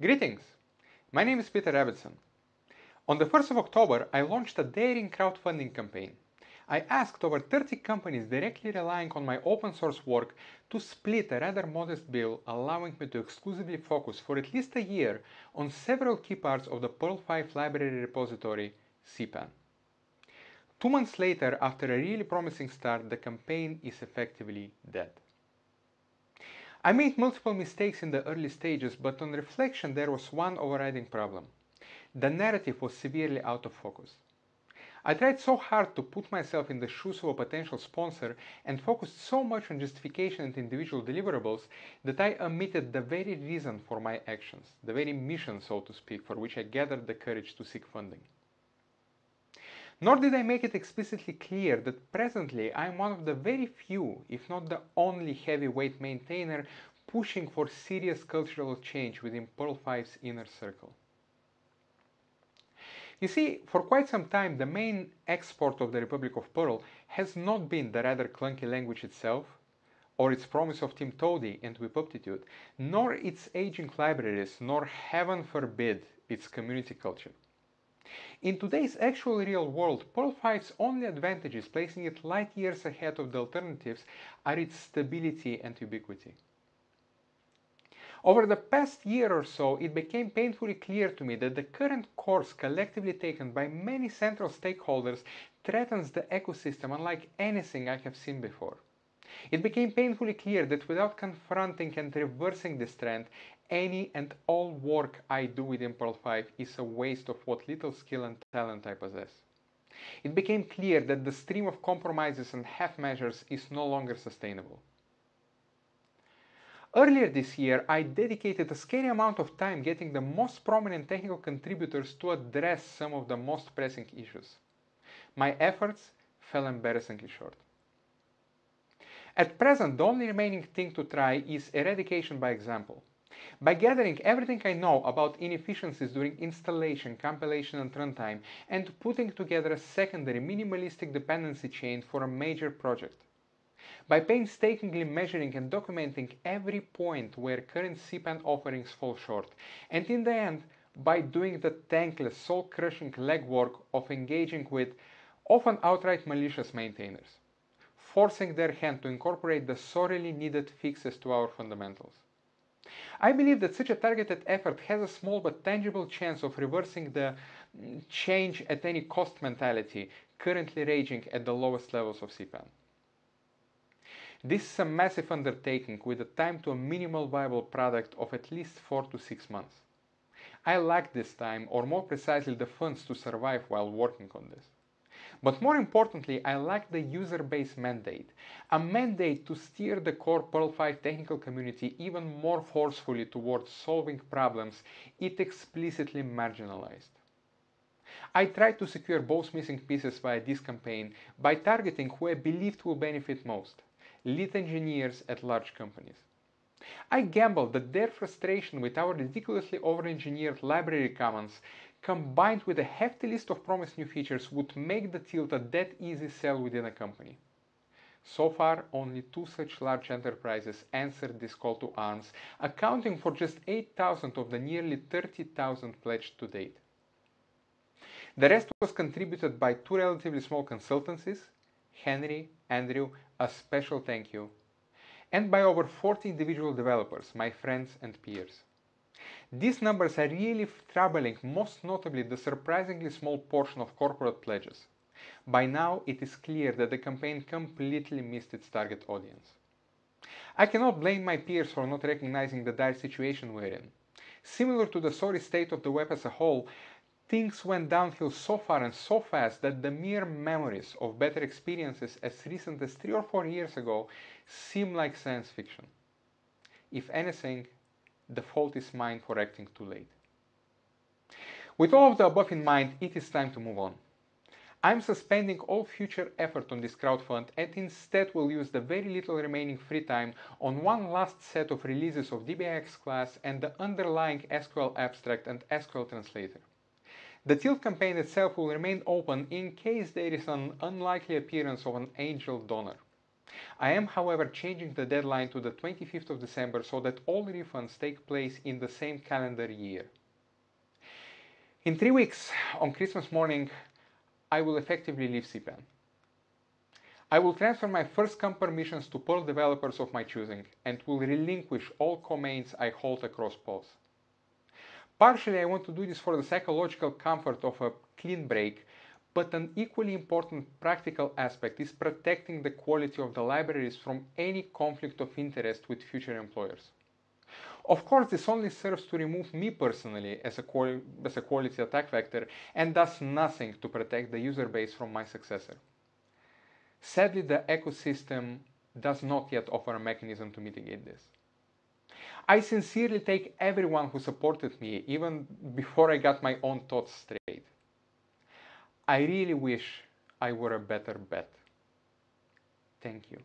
Greetings! My name is Peter Rabbitson. On the 1st of October, I launched a daring crowdfunding campaign. I asked over 30 companies directly relying on my open source work to split a rather modest bill, allowing me to exclusively focus for at least a year on several key parts of the Perl 5 library repository, CPAN. Two months later, after a really promising start, the campaign is effectively dead. I made multiple mistakes in the early stages, but on reflection there was one overriding problem. The narrative was severely out of focus. I tried so hard to put myself in the shoes of a potential sponsor and focused so much on justification and individual deliverables that I omitted the very reason for my actions, the very mission, so to speak, for which I gathered the courage to seek funding. Nor did I make it explicitly clear that presently I am one of the very few, if not the only heavyweight maintainer pushing for serious cultural change within Perl 5's inner circle. You see, for quite some time the main export of the Republic of Perl has not been the rather clunky language itself, or its promise of Tim Toady and Whipuptitude, nor its aging libraries, nor heaven forbid its community culture. In today's actual real world, Perl 5's only advantages, placing it light years ahead of the alternatives, are its stability and ubiquity. Over the past year or so, it became painfully clear to me that the current course collectively taken by many central stakeholders threatens the ecosystem unlike anything I have seen before. It became painfully clear that without confronting and reversing this trend, any and all work I do with Perl 5 is a waste of what little skill and talent I possess. It became clear that the stream of compromises and half measures is no longer sustainable. Earlier this year, I dedicated a scary amount of time getting the most prominent technical contributors to address some of the most pressing issues. My efforts fell embarrassingly short. At present, the only remaining thing to try is eradication by example. By gathering everything I know about inefficiencies during installation, compilation and runtime and putting together a secondary minimalistic dependency chain for a major project. By painstakingly measuring and documenting every point where current CPAN offerings fall short, and in the end, by doing the thankless, soul-crushing legwork of engaging with often outright malicious maintainers, forcing their hand to incorporate the sorely needed fixes to our fundamentals. I believe that such a targeted effort has a small but tangible chance of reversing the mm, change at any cost mentality currently raging at the lowest levels of CPAN. This is a massive undertaking with a time to a minimal viable product of at least 4 to 6 months. I lack this time, or more precisely the funds to survive while working on this. But more importantly, I like the user base mandate, a mandate to steer the core Perl 5 technical community even more forcefully towards solving problems it explicitly marginalized. I tried to secure both missing pieces via this campaign by targeting who I believed will benefit most, lead engineers at large companies. I gambled that their frustration with our ridiculously over-engineered library commons combined with a hefty list of promised new features would make the tilt a dead easy sell within a company. So far, only two such large enterprises answered this call to arms, accounting for just 8,000 of the nearly 30,000 pledged to date. The rest was contributed by two relatively small consultancies, Henry, Andrew, a special thank you, and by over 40 individual developers, my friends and peers. These numbers are really troubling, most notably the surprisingly small portion of corporate pledges. By now, it is clear that the campaign completely missed its target audience. I cannot blame my peers for not recognizing the dire situation we're in. Similar to the sorry state of the web as a whole, things went downhill so far and so fast that the mere memories of better experiences as recent as three or four years ago seem like science fiction. If anything, the fault is mine for acting too late. With all of the above in mind, it is time to move on. I'm suspending all future effort on this crowdfund and instead will use the very little remaining free time on one last set of releases of DBIx::Class and the underlying SQL::Abstract and SQL::Translator. The Tilt campaign itself will remain open in case there is an unlikely appearance of an angel donor. I am, however, changing the deadline to the 25th of December so that all refunds take place in the same calendar year. In three weeks, on Christmas morning, I will effectively leave CPAN. I will transfer my first come permissions to Perl developers of my choosing and will relinquish all comaints I hold across PAUSE. Partially, I want to do this for the psychological comfort of a clean break, but an equally important practical aspect is protecting the quality of the libraries from any conflict of interest with future employers. Of course, this only serves to remove me personally as a, as a quality attack vector and does nothing to protect the user base from my successor. Sadly, the ecosystem does not yet offer a mechanism to mitigate this. I sincerely take everyone who supported me even before I got my own thoughts straight. I really wish I were a better bet. Thank you.